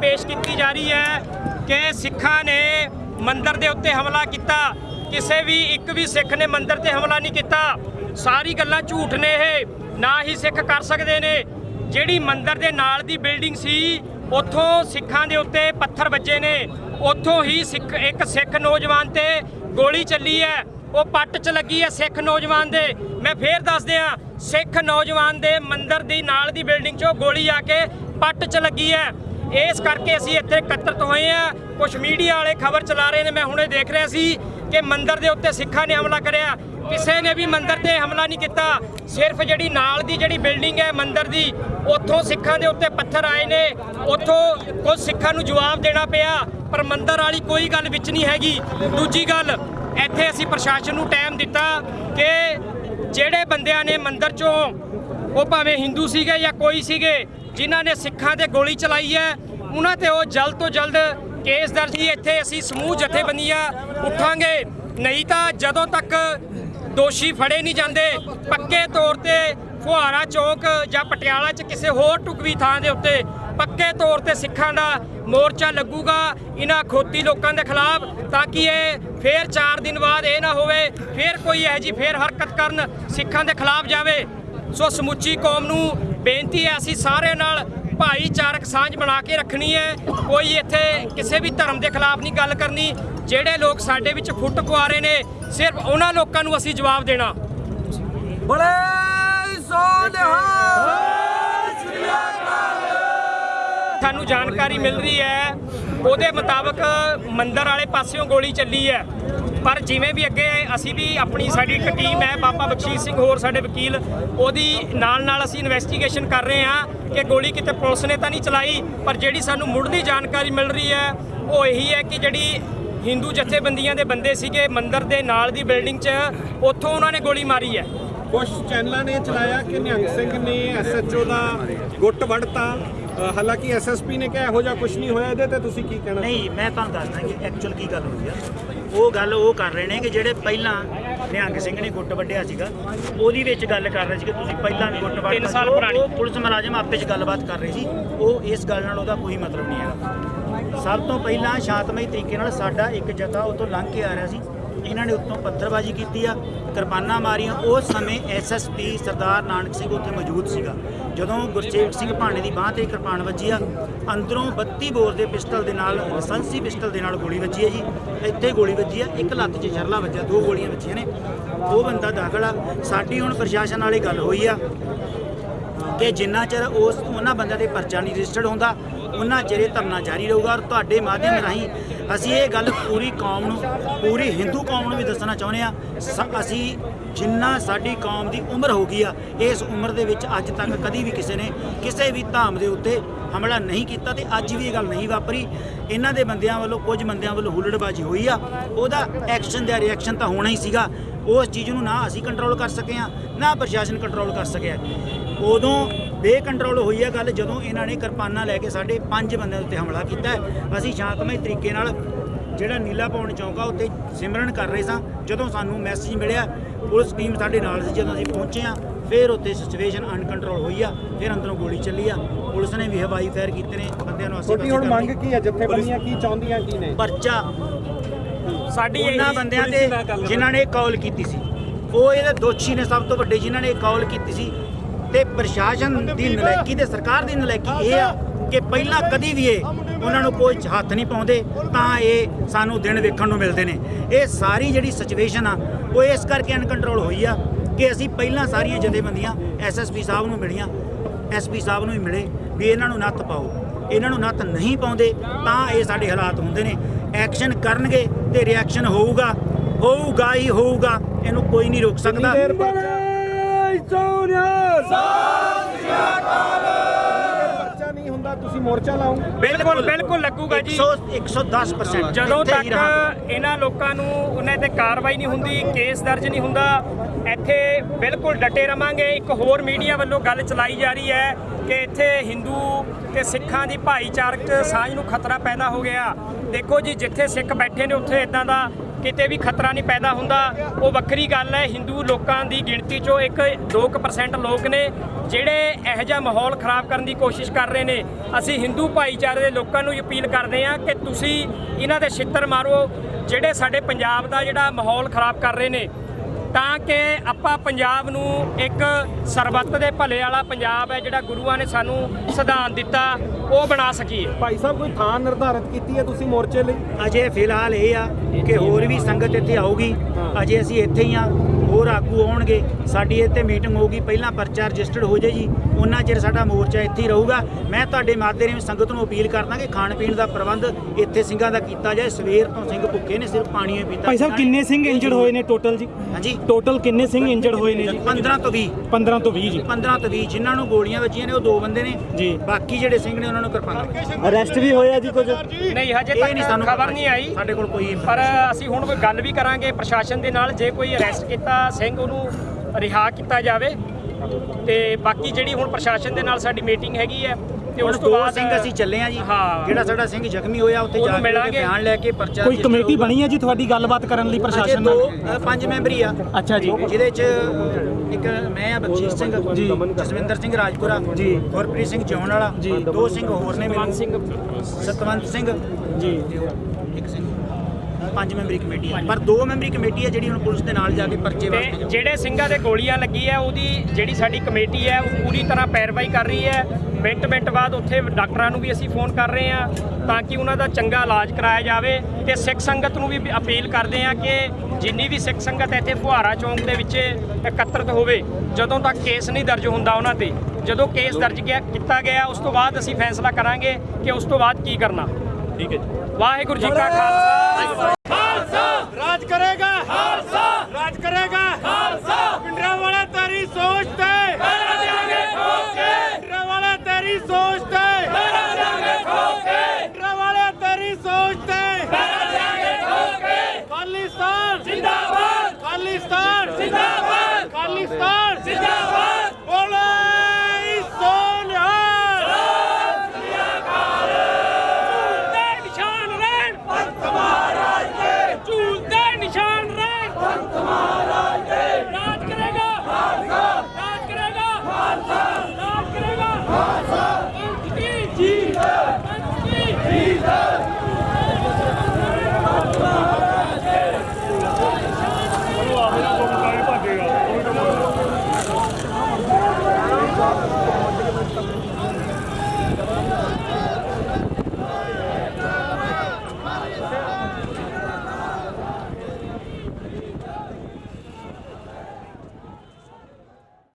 ਪੇਸ਼ ਕੀਤੀ ਜਾ ਰਹੀ ਹੈ ਕਿ ਸਿੱਖਾਂ ਨੇ ਮੰਦਰ ਦੇ ਉੱਤੇ ਹਮਲਾ ਕੀਤਾ। ਕਿਸੇ ਵੀ ਇੱਕ ਵੀ ਸਿੱਖ ਨੇ ਮੰਦਰ ਤੇ ਹਮਲਾ ਨਹੀਂ ਕੀਤਾ। ਸਾਰੀ ਗੱਲਾਂ ਝੂਠ ਨੇ ਇਹ, ਨਾ ਹੀ ਸਿੱਖ ਕਰ ਸਕਦੇ ਨੇ। ਜਿਹੜੀ ਮੰਦਰ ਦੇ ਨਾਲ ਦੀ ਬਿਲਡਿੰਗ ਸੀ, ਉੱਥੋਂ ਸਿੱਖਾਂ ਦੇ ਉੱਤੇ ਪੱਥਰ ਵੱਜੇ ਨੇ। ਉੱਥੋਂ ਹੀ ਸਿੱਖ, ਇੱਕ ਸਿੱਖ ਨੌਜਵਾਨ ਤੇ ਗੋਲੀ ਚੱਲੀ ਹੈ। ਉਹ ਪੱਟ 'ਚ ਲੱਗੀ ਹੈ ਸਿੱਖ ਨੌਜਵਾਨ ਦੇ। ਮੈਂ ਫੇਰ ਦੱਸ ਦਿਆਂ ਸਿੱਖ ਨੌਜਵਾਨ ਦੇ ਮੰਦਰ ਦੀ ਨਾਲ ਦੀ ਬਿਲਡਿੰਗ 'ਚੋਂ ਗੋਲੀ ਆ ਕੇ ਪੱਟ 'ਚ ਲੱਗੀ ਹੈ। ਇਸ ਕਰਕੇ ਅਸੀਂ ਇੱਥੇ ਇਕੱਤਰਤ ਹੋਏ ਆ ਕੁਝ ਮੀਡੀਆ ਵਾਲੇ ਖਬਰ ਚਲਾ ਰਹੇ ਨੇ, ਮੈਂ ਹੁਣੇ ਦੇਖ ਰਿਹਾ ਸੀ ਕਿ ਮੰਦਰ ਦੇ ਉੱਤੇ ਸਿੱਖਾਂ ਨੇ ਹਮਲਾ ਕਰਿਆ। ਕਿਸੇ ਨੇ ਵੀ ਮੰਦਰ ਤੇ ਹਮਲਾ ਨਹੀਂ ਕੀਤਾ। ਸਿਰਫ ਜਿਹੜੀ ਨਾਲ ਦੀ ਜਿਹੜੀ ਬਿਲਡਿੰਗ ਹੈ ਮੰਦਰ ਦੀ, ਉੱਥੋਂ ਸਿੱਖਾਂ ਦੇ ਉੱਤੇ ਪੱਥਰ ਆਏ ਨੇ। ਉੱਥੋਂ ਕੁਝ ਸਿੱਖਾਂ ਨੂੰ ਜਵਾਬ ਦੇਣਾ ਪਿਆ, ਪਰ ਮੰਦਰ ਵਾਲੀ ਕੋਈ ਗੱਲ ਵਿੱਚ ਨਹੀਂ ਹੈਗੀ। ਦੂਜੀ ਗੱਲ, ਇੱਥੇ ਅਸੀਂ ਪ੍ਰਸ਼ਾਸਨ ਨੂੰ ਟਾਈਮ ਦਿੱਤਾ ਕਿ ਜਿਹੜੇ ਬੰਦਿਆਂ ਨੇ ਮੰਦਰ ਚੋਂ, ਉਹ ਭਾਵੇਂ ਹਿੰਦੂ ਸੀਗੇ ਜਾਂ ਕੋਈ ਸੀਗੇ ਜਿਨ੍ਹਾਂ ਨੇ ਸਿੱਖਾਂ ਤੇ ਗੋਲੀ ਚਲਾਈ ਹੈ, ਉਹਨਾਂ ਤੇ ਉਹ ਜਲਦ ਤੋਂ ਜਲਦ ਕੇਸ ਦਰਜ ਹੀ ਇੱਥੇ ਅਸੀਂ ਸਮੂਹ ਜਥੇਬੰਦੀਆਂ ਉੱਠਾਂਗੇ। ਨਹੀਂ ਤਾਂ ਜਦੋਂ ਤੱਕ ਦੋਸ਼ੀ ਫੜੇ ਨਹੀਂ ਜਾਂਦੇ, ਪੱਕੇ ਤੌਰ ਤੇ ਫੁਹਾਰਾ ਚੌਕ ਜਾਂ ਪਟਿਆਲਾ 'ਚ ਕਿਸੇ ਹੋਰ ਟੁਕਵੀ ਥਾਂ ਦੇ ਉੱਤੇ ਪੱਕੇ ਤੌਰ ਤੇ ਸਿੱਖਾਂ ਦਾ ਮੋਰਚਾ ਲੱਗੂਗਾ ਇਹਨਾਂ ਖੋਤੀ ਲੋਕਾਂ ਦੇ ਖਿਲਾਫ, ਤਾਂ ਕਿ ਇਹ ਫੇਰ 4 ਦਿਨ ਬਾਅਦ ਇਹ ਨਾ ਹੋਵੇ, ਫੇਰ ਕੋਈ ਇਹੋ ਜੀ ਫੇਰ ਹਰਕਤ ਕਰਨ ਸਿੱਖਾਂ ਦੇ ਖਿਲਾਫ ਜਾਵੇ। ਸੋ ਸਮੁੱਚੀ ਕੌਮ ਨੂੰ ਬੇਨਤੀ ਹੈ ਅਸੀਂ ਸਾਰਿਆਂ ਨਾਲ ਭਾਈਚਾਰਕ ਸਾਂਝ ਬਣਾ ਕੇ ਰੱਖਣੀ ਹੈ। ਕੋਈ ਇੱਥੇ ਕਿਸੇ ਵੀ ਧਰਮ ਦੇ ਖਿਲਾਫ ਨਹੀਂ ਗੱਲ ਕਰਨੀ। ਜਿਹੜੇ ਲੋਕ ਸਾਡੇ ਵਿੱਚ ਫੁੱਟ ਪਵਾ ਰਹੇ ਨੇ ਸਿਰਫ ਉਹਨਾਂ ਲੋਕਾਂ ਨੂੰ ਅਸੀਂ ਜਵਾਬ ਦੇਣਾ। ਬੜੇ ਸਾਨੂੰ ਜਾਣਕਾਰੀ ਮਿਲ ਰਹੀ ਹੈ ਉਹਦੇ ਮੁਤਾਬਕ ਮੰਦਰ ਵਾਲੇ ਪਾਸਿਓਂ ਗੋਲੀ ਚੱਲੀ ਹੈ। ਪਰ ਜਿਵੇਂ ਵੀ ਅੱਗੇ ਅਸੀਂ ਵੀ ਆਪਣੀ ਸਾਡੀ ਇੱਕ ਟੀਮ ਹੈ ਬਾਬਾ ਬਖਸ਼ੀਸ਼ ਸਿੰਘ ਹੋਰ ਸਾਡੇ ਵਕੀਲ ਉਹਦੀ ਨਾਲ ਨਾਲ ਅਸੀਂ ਇਨਵੈਸਟੀਗੇਸ਼ਨ ਕਰ ਰਹੇ ਹਾਂ ਕਿ ਗੋਲੀ ਕਿਤੇ ਪੁਲਿਸ ਨੇ ਤਾਂ ਨਹੀਂ ਚਲਾਈ ਪਰ ਜਿਹੜੀ ਸਾਨੂੰ ਮੁੱਢਲੀ ਜਾਣਕਾਰੀ ਮਿਲ ਰਹੀ ਹੈ ਉਹ ਇਹੀ ਹੈ ਕਿ ਜਿਹੜੀ ਹਿੰਦੂ ਜਥੇਬੰਦੀਆਂ ਦੇ ਬੰਦੇ ਸੀਗੇ ਮੰਦਰ ਦੇ ਨਾਲ ਦੀ ਬਿਲਡਿੰਗ 'ਚ ਉੱਥੋਂ ਉਹਨਾਂ ਨੇ ਗੋਲੀ ਮਾਰੀ ਹੈ। ਕੁਝ ਚੈਨਲਾਂ ਨੇ ਚਲਾਇਆ ਕਿ ਨਿਹੰਗ ਸਿੰਘ ਨੇ ਐਸਐਚਓ ਦਾ ਗੁੱਟ ਵੜਤਾ ਹਾਲਾਂਕਿ ਐਸਐਸਪੀ ਨੇ ਕਿਹਾ ਇਹੋ ਜਿਹਾ ਕੁਝ ਨਹੀਂ ਹੋਇਆ ਇਹਦੇ ਤੇ ਤੁਸੀਂ ਕੀ ਕਹਿਣਾ ਨਹੀਂ ਮੈਂ ਤੁਹਾਨੂੰ ਦੱਸਦਾ ਕਿ ਐਕਚੁਅਲ ਕੀ ਗੱਲ ਹੋਈ ਆ। ਉਹ ਗੱਲ ਉਹ ਕਰ ਰਹੇ ਨੇ ਕਿ ਜਿਹੜੇ ਪਹਿਲਾਂ ਨਿਹੰਗ ਸਿੰਘ ਨੇ ਗੁੱਟ ਵੱਢਿਆ ਸੀਗਾ ਉਹਦੀ ਵਿੱਚ ਗੱਲ ਕਰ ਰਹੇ ਸੀ ਕਿ ਤੁਸੀਂ ਪਹਿਲਾਂ ਵੀ ਗੁੱਟ ਵੱਢ ਤਿੰਨ ਸਾਲ ਪੁਰਾਣੀ। ਉਹ ਪੁਲਿਸ ਮੁਲਾਜ਼ਮ ਆਪੇ 'ਚ ਗੱਲਬਾਤ ਕਰ ਰਹੇ ਸੀ। ਉਹ ਇਸ ਗੱਲ ਨਾਲ ਉਹਦਾ ਕੋਈ ਮਤਲਬ ਨਹੀਂ ਹੈਗਾ। ਸਭ ਤੋਂ ਪਹਿਲਾਂ ਸ਼ਾਂਤਮਈ ਤਰੀਕੇ ਨਾਲ ਸਾਡਾ ਇੱਕ ਜਥਾ ਉਤੋਂ ਲੰਘ ਕੇ ਆ ਰਿਹਾ ਸੀ। ਇਹਨਾਂ ਨੇ ਉੱਤੋਂ ਪੱਥਰਬਾਜ਼ੀ ਕੀਤੀ ਆ, ਕਿਰਪਾਨਾਂ ਮਾਰੀਆਂ। ਉਸ ਸਮੇਂ ਐਸਐਸਪੀ ਸਰਦਾਰ ਨਾਨਕ ਸਿੰਘ ਉੱਥੇ ਮੌਜੂਦ ਸੀਗਾ। ਜਦੋਂ ਗੁਰਚੇਵ ਸਿੰਘ ਭਾਣੇ ਦੀ ਬਾਹ ਤੇ ਕਿਰਪਾਨ ਵੱਜੀ ਆ, ਅੰਦਰੋਂ 32 ਬੋਰ ਦੇ ਪਿਸਟਲ ਦੇ ਨਾਲ ਲਾਇਸੈਂਸੀ ਪਿਸਟਲ ਦੇ ਨਾਲ ਗੋਲੀ ਵੱਜੀ ਹੈ ਜੀ। ਇੱਥੇ ਗੋਲੀ ਵੱਜੀ ਆ, ਇੱਕ ਲੱਤ 'ਚ ਛਰਲਾ ਵੱਜਿਆ, ਦੋ ਗੋਲੀਆਂ ਵੱਜੀਆਂ ਨੇ। ਉਹ ਬੰਦਾ ਦਾਖਲ ਆ। ਸਾਡੀ ਹੁਣ ਪ੍ਰਸ਼ਾਸਨ ਵਾਲੀ ਗੱਲ ਹੋਈ ਆ ਕਿ ਜਿੰਨਾ ਚਿਰ ਉਸ ਉਹਨਾਂ ਬੰਦਿਆਂ ਦੇ ਪਰਚਾ ਨਹੀਂ ਰਜਿਸਟਰਡ ਹੁੰਦਾ, ਉਹਨਾਂ ਚਿਰ ਇਹ ਧਰਨਾ ਜਾਰੀ ਰਹੂਗਾ ਔਰ ਤੁਹਾਡੇ ਮਾਧਿਅਮ ਰਾਹੀਂ ਅਸੀਂ ਇਹ ਗੱਲ ਪੂਰੀ ਕੌਮ ਨੂੰ, ਪੂਰੀ ਹਿੰਦੂ ਕੌਮ ਨੂੰ ਵੀ ਦੱਸਣਾ ਚਾਹੁੰਦੇ ਆ ਅਸੀਂ ਜਿੰਨਾ ਸਾਡੀ ਕੌਮ ਦੀ ਉਮਰ ਹੋ ਗਈ ਆ, ਇਸ ਉਮਰ ਦੇ ਵਿੱਚ ਅੱਜ ਤੱਕ ਕਦੀ ਵੀ ਕਿਸੇ ਨੇ ਕਿਸੇ ਵੀ ਧਾਮ ਦੇ ਉੱਤੇ ਹਮਲਾ ਨਹੀਂ ਕੀਤਾ ਤੇ ਅੱਜ ਵੀ ਇਹ ਗੱਲ ਨਹੀਂ ਵਾਪਰੀ। ਇਹਨਾਂ ਦੇ ਬੰਦਿਆਂ ਵੱਲੋਂ, ਕੁਝ ਬੰਦਿਆਂ ਵੱਲੋਂ ਹੁੱਲੜਬਾਜ਼ੀ ਹੋਈ ਆ, ਉਹਦਾ ਐਕਸ਼ਨ ਦਾ ਰਿਐਕਸ਼ਨ ਤਾਂ ਹੋਣਾ ਹੀ ਸੀਗਾ। ਉਸ ਚੀਜ਼ ਨੂੰ ਨਾ ਅਸੀਂ ਕੰਟਰੋਲ ਕਰ ਸਕੇ ਆ ਨਾ ਪ੍ਰਸ਼ਾਸਨ ਕੰਟਰੋਲ ਕਰ ਸਕਿਆ ਉਦੋਂ ਬੇਕੰਟਰੋਲ ਹੋਈ ਆ ਗੱਲ ਜਦੋਂ ਇਹਨਾਂ ਨੇ ਕਿਰਪਾਨਾਂ ਲੈ ਕੇ ਸਾਡੇ ਪੰਜ ਬੰਦਿਆਂ ਉੱਤੇ ਹਮਲਾ ਕੀਤਾ। ਅਸੀਂ ਸ਼ਾਂਤਮਈ ਤਰੀਕੇ ਨਾਲ ਜਿਹੜਾ ਨੀਲਾ ਪੌਣ ਚੌਂਕਾ ਉੱਤੇ ਸਿਮਰਨ ਕਰ ਰਹੇ ਸਾਂ। ਜਦੋਂ ਸਾਨੂੰ ਮੈਸੇਜ ਮਿਲਿਆ ਪੁਲਿਸ ਟੀਮ ਸਾਡੇ ਨਾਲ ਸੀ ਜਦੋਂ ਅਸੀਂ ਪਹੁੰਚੇ ਆ ਫਿਰ ਉੱਤੇ ਸਿਚੁਏਸ਼ਨ ਅਨਕੰਟਰੋਲ ਹੋਈ ਆ ਫਿਰ ਅੰਦਰੋਂ ਗੋਲੀ ਚੱਲੀ ਆ। ਪੁਲਿਸ ਨੇ ਵੀ ਹਵਾਈ ਫਾਇਰ ਕੀਤੇ ਨੇ ਬੰਦਿਆਂ ਨੂੰ ਅਸੀਂ ਹੁਣ ਮੰਗ ਕੀ ਹੈ? ਜਥੇਬੰਦੀਆਂ ਕੀ ਚਾਹੁੰਦੀਆਂ ਕੀ ਨੇ ਪਰਚਾ ਸਾਡੀ ਉਹਨਾਂ ਇਹੀ ਬੰਦਿਆਂ ਤੇ ਜਿਨ੍ਹਾਂ ਨੇ ਕਾਲ ਕੀਤੀ ਸੀ। ਉਹ ਇਹਦੇ ਦੋਸ਼ੀ ਨੇ ਸਭ ਤੋਂ ਵੱਡੇ ਜਿਨ੍ਹਾਂ ਨੇ ਕਾਲ ਕੀਤੀ ਸੀ। ਤੇ ਪ੍ਰਸ਼ਾਸਨ ਦੀ ਨਲਾਇਕੀ ਤੇ ਸਰਕਾਰ ਦੀ ਨਲਾਇਕੀ ਇਹ ਆ ਕਿ ਪਹਿਲਾਂ ਕਦੀ ਵੀ ਇਹ ਉਹਨਾਂ ਨੂੰ ਕੋਈ ਹੱਥ ਨਹੀਂ ਪਾਉਂਦੇ ਤਾਂ ਇਹ ਸਾਨੂੰ ਦਿਨ ਵੇਖਣ ਨੂੰ ਮਿਲਦੇ ਨੇ। ਇਹ ਸਾਰੀ ਜਿਹੜੀ ਸਿਚੁਏਸ਼ਨ ਆ ਉਹ ਇਸ ਕਰਕੇ ਅਨਕੰਟਰੋਲ ਹੋਈ ਆ ਕਿ ਅਸੀਂ ਪਹਿਲਾਂ ਸਾਰੀਆਂ ਜਥੇਬੰਦੀਆਂ ਐਸਐਸਪੀ ਸਾਹਿਬ ਨੂੰ ਮਿਲੀਆਂ। ਐਸਪੀ ਸਾਹਿਬ ਨੂੰ ਵੀ ਮਿਲੇ ਵੀ ਇਹਨਾਂ ਨੂੰ ਨੱਥ ਪਾਓ। ਇਹਨਾਂ ਨੂੰ ਨੱਥ ਨਹੀਂ ਪਾਉਂਦੇ ਤਾਂ ਇਹ ਸਾਡੇ ਹਾਲਾਤ ਹੁੰਦੇ ਨੇ। ਐਕਸ਼ਨ ਕਰਨਗੇ ਤੇ ਰਿਐਕਸ਼ਨ ਹੋਊਗਾ ਹੋਊਗਾ ਹੀ ਹੋਊਗਾ ਇਹਨੂੰ ਕੋਈ ਨਹੀਂ ਰੋਕ ਸਕਦਾ। ਤੁਸੀਂ ਮੋਰਚਾ ਲਾਉਂਗੇ ਬਿਲਕੁਲ ਬਿਲਕੁਲ ਲੱਗੂਗਾ ਜੀ। 100 110% ਜਦੋਂ ਤੱਕ। ਇਹਨਾਂ ਲੋਕਾਂ ਨੂੰ ਉਹਨਾਂ ਤੇ ਕਾਰਵਾਈ ਨਹੀਂ ਹੁੰਦੀ ਕੇਸ ਦਰਜ ਨਹੀਂ ਹੁੰਦਾ ਇੱਥੇ ਬਿਲਕੁਲ ਡਟੇ ਰਵਾਂਗੇ। ਇੱਕ ਹੋਰ ਮੀਡੀਆ ਵੱਲੋਂ ਗੱਲ ਚਲਾਈ ਜਾ ਰਹੀ ਹੈ ਕਿ ਇੱਥੇ ਹਿੰਦੂ ਤੇ ਸਿੱਖਾਂ ਦੀ ਭਾਈਚਾਰਕ ਸਾਂਝ ਨੂੰ ਖਤਰਾ ਪੈਦਾ ਹੋ ਗਿਆ। ਦੇਖੋ ਜੀ, ਜਿੱਥੇ ਸਿੱਖ ਬੈਠੇ ਨੇ, ਉੱਥੇ ਇਦਾਂ ਦਾ ਕਿਤੇ ਵੀ ਖਤਰਾ ਨਹੀਂ ਪੈਦਾ ਹੁੰਦਾ। ਉਹ ਵੱਖਰੀ ਗੱਲ ਹੈ, ਹਿੰਦੂ ਲੋਕਾਂ ਦੀ ਗਿਣਤੀ ਚੋਂ ਇੱਕ 2% ਲੋਕ ਨੇ, ਜਿਹੜੇ ਇਹੋ ਜਿਹਾ ਮਾਹੌਲ ਖਰਾਬ ਕਰਨ ਦੀ ਕੋਸ਼ਿਸ਼ ਕਰ ਰਹੇ ਨੇ। ਅਸੀਂ ਹਿੰਦੂ ਭਾਈਚਾਰੇ ਦੇ ਲੋਕਾਂ ਨੂੰ ਅਪੀਲ ਕਰਦੇ ਹਾਂ ਕਿ ਤੁਸੀਂ ਇਹਨਾਂ ਦੇ ਛਿੱਤਰ ਮਾਰੋ, ਜਿਹੜੇ ਸਾਡੇ ਪੰਜਾਬ ਦਾ ਜਿਹੜਾ ਮਾਹੌਲ ਖਰਾਬ ਕਰ ਰਹੇ ਨੇ। ਤਾਂ ਕਿ ਆਪਾਂ ਪੰਜਾਬ ਨੂੰ ਇੱਕ ਸਰਬੱਤ ਦੇ ਭਲੇ ਵਾਲਾ ਪੰਜਾਬ ਹੈ ਜਿਹੜਾ ਗੁਰੂਆਂ ਨੇ ਸਾਨੂੰ ਸਿਧਾਂਤ ਦਿੱਤਾ ਉਹ ਬਣਾ ਸਕੀਏ। ਭਾਈ ਸਾਹਿਬ ਕੋਈ ਥਾਂ ਨਿਰਧਾਰਿਤ ਕੀਤੀ ਹੈ ਤੁਸੀਂ ਮੋਰਚੇ ਲਈ? ਅਜੇ ਫਿਲਹਾਲ ਇਹ ਆ ਕਿ ਹੋਰ ਵੀ ਸੰਗਤ ਇੱਥੇ ਆਊਗੀ। ਅਜੇ ਅਸੀਂ ਇੱਥੇ ਹੀ ਆ ਹੋਰ ਆਗੂ ਆਉਣਗੇ ਸਾਡੀ ਇੱਥੇ ਮੀਟਿੰਗ ਹੋਊਗੀ ਪਹਿਲਾਂ ਪਰਚਾ ਰਜਿਸਟਰਡ ਹੋ ਜਾਏ ਜੀ ਉਹਨਾਂ ਚਿਰ ਸਾਡਾ ਮੋਰਚਾ ਇੱਥੇ ਹੀ ਰਹੂਗਾ। ਮੈਂ ਤੁਹਾਡੇ ਮਾਧਿਅਮ ਰਾਹੀਂ ਸੰਗਤ ਨੂੰ ਅਪੀਲ ਕਰਦਾ ਕਿ ਖਾਣ ਪੀਣ ਦਾ ਪ੍ਰਬੰਧ ਇੱਥੇ ਸਿੰਘਾਂ ਦਾ ਕੀਤਾ ਜਾਏ। ਸਵੇਰ ਤੋਂ ਸਿੰਘ ਭੁੱਖੇ ਨੇ ਸਿਰਫ ਪਾਣੀ ਹੀ ਪੀਤਾ ਭਾਈ ਸਾਹਿਬ ਕਿੰਨੇ ਸਿੰਘ ਇੰਜਰਡ ਹੋਏ ਨੇ ਟੋਟਲ ਜੀ? ਹਾਂਜੀ। ਟੋਟਲ ਕਿੰਨੇ ਸਿੰਘ ਇੰਜਰਡ ਹੋਏ ਨੇ ਜੀ? 15 ਤੋਂ 20 15 ਤੋਂ 20 ਜੀ। 15 ਤੋਂ 20 ਜਿਨ੍ਹਾਂ ਨੂੰ ਗੋਲੀਆਂ ਵੱਜੀਆਂ ਨੇ ਉਹ ਦੋ ਬੰਦੇ ਨੇ। ਜੀ। ਬਾਕੀ ਜਿਹੜੇ ਸਿੰਘ ਨੇ ਉਹਨਾਂ ਨੂੰ ਕਿਰਪਾਨ ਅਰੈਸਟ ਵੀ ਹੋਇਆ ਜੀ ਕੁਝ? ਨਹੀਂ ਹਜੇ ਇਹ ਨਹੀਂ ਤੱਕ ਸਾਨੂੰ ਖਬਰ ਨਹੀਂ ਆਈ। ਸਾਡੇ ਕੋਲ ਕੋਈ ਪਰ ਅਸੀਂ ਹੁਣ ਗੱਲ ਵੀ ਕਰਾਂਗੇ ਪ੍ਰਸ਼ਾਸਨ ਦੇ ਨਾਲ ਜੇ ਕੋਈ ਅਰੈਸਟ ਕੀਤਾ ਸਿੰਘ ਉਹਨੂੰ ਰਿਹਾ ਕੀਤਾ ਜਾਵੇ ਤੇ ਬਾਕੀ ਜਿਹੜੀ ਹੁਣ ਪ੍ਰਸ਼ਾਸਨ ਦੇ ਨਾਲ ਸਾਡੀ ਮੀਟਿੰਗ ਹੈਗੀ ਹੈ ਤੇ ਉਸ ਤੋਂ ਬਾਅਦ ਸਿੰਘ ਅਸੀਂ ਚੱਲੇ ਆ ਜੀ। ਜਿਹੜਾ ਸਾਡਾ ਸਿੰਘ ਜ਼ਖਮੀ ਹੋਇਆ ਉੱਥੇ ਜਾ ਕੇ ਬਿਆਨ ਲੈ ਕੇ ਪਰਚਾ ਕੋਈ ਕਮੇਟੀ। ਬਣੀ ਹੈ ਜੀ ਤੁਹਾਡੀ ਗੱਲਬਾਤ ਕਰਨ ਲਈ ਪ੍ਰਸ਼ਾਸਨ ਨਾਲ ਪੰਜ ਮੈਂਬਰੀ ਆ ਅੱਛਾ ਜੀ ਜਿਹਦੇ ਚ ਇੱਕ ਮੈਂ ਆ ਬਖਸ਼ੀਸ਼ ਸਿੰਘ ਜੀ। ਜਸਵਿੰਦਰ ਸਿੰਘ ਰਾਜਪੁਰਾ ਜੀ। ਗੁਰਪ੍ਰੀਤ ਸਿੰਘ ਜੌਨ ਵਾਲਾ। ਦੋ ਸਿੰਘ ਹੋਰ ਨੇ ਮਨ ਸਤਵੰਤ ਸਿੰਘ ਜੀ ਇੱਕ ਸਿੰਘ ਪੰਜ ਮੈਂਬਰੀ ਕਮੇਟੀ ਆ ਪਰ ਦੋ ਮੈਂਬਰੀ ਕਮੇਟੀ ਆ ਜਿਹੜੀ ਹੁਣ ਪੁਲਿਸ ਦੇ ਨਾਲ ਜਾ ਕੇ ਪਰਚੇ ਵਾਸਤੇ। ਜਿਹੜੇ ਸਿੰਘਾਂ ਦੇ ਗੋਲੀਆਂ ਲੱਗੀ ਹੈ ਉਹਦੀ ਜਿਹੜੀ ਸਾਡੀ ਕਮੇਟੀ ਹੈ ਉਹ ਪੂਰੀ ਤਰ੍ਹਾਂ ਪੈਰਵਾਈ ਕਰ ਰਹੀ ਹੈ। ਮਿੰਟ ਮਿੰਟ ਬਾਅਦ ਉੱਥੇ ਡਾਕਟਰਾਂ ਨੂੰ ਵੀ ਅਸੀਂ ਫੋਨ ਕਰ ਰਹੇ ਹਾਂ ਤਾਂ ਕਿ ਉਹਨਾਂ ਦਾ ਚੰਗਾ ਇਲਾਜ ਕਰਾਇਆ ਜਾਵੇ। ਤੇ ਸਿੱਖ ਸੰਗਤ ਨੂੰ ਵੀ ਅਪੀਲ ਕਰਦੇ ਹਾਂ ਕਿ ਜਿੰਨੀ ਵੀ ਸਿੱਖ ਸੰਗਤ ਇੱਥੇ ਫੁਹਾਰਾ ਚੌਂਕ ਦੇ ਵਿੱਚ ਇਕੱਤਰਤ ਹੋਵੇ ਜਦੋਂ ਤੱਕ ਕੇਸ ਨਹੀਂ ਦਰਜ ਹੁੰਦਾ ਉਹਨਾਂ ਤੇ। ਜਦੋਂ ਕੇਸ ਦਰਜ ਗਿਆ ਕੀਤਾ ਗਿਆ ਉਸ ਤੋਂ ਬਾਅਦ ਅਸੀਂ ਫੈਸਲਾ ਕਰਾਂਗੇ ਕਿ ਉਸ ਤੋਂ ਬਾਅਦ ਕੀ ਕਰਨਾ। ਠੀਕ ਹੈ ਜੀ। ਵਾਹਿਗੁਰੂ ਜੀ ਕਾ ਖਾਲਸਾ।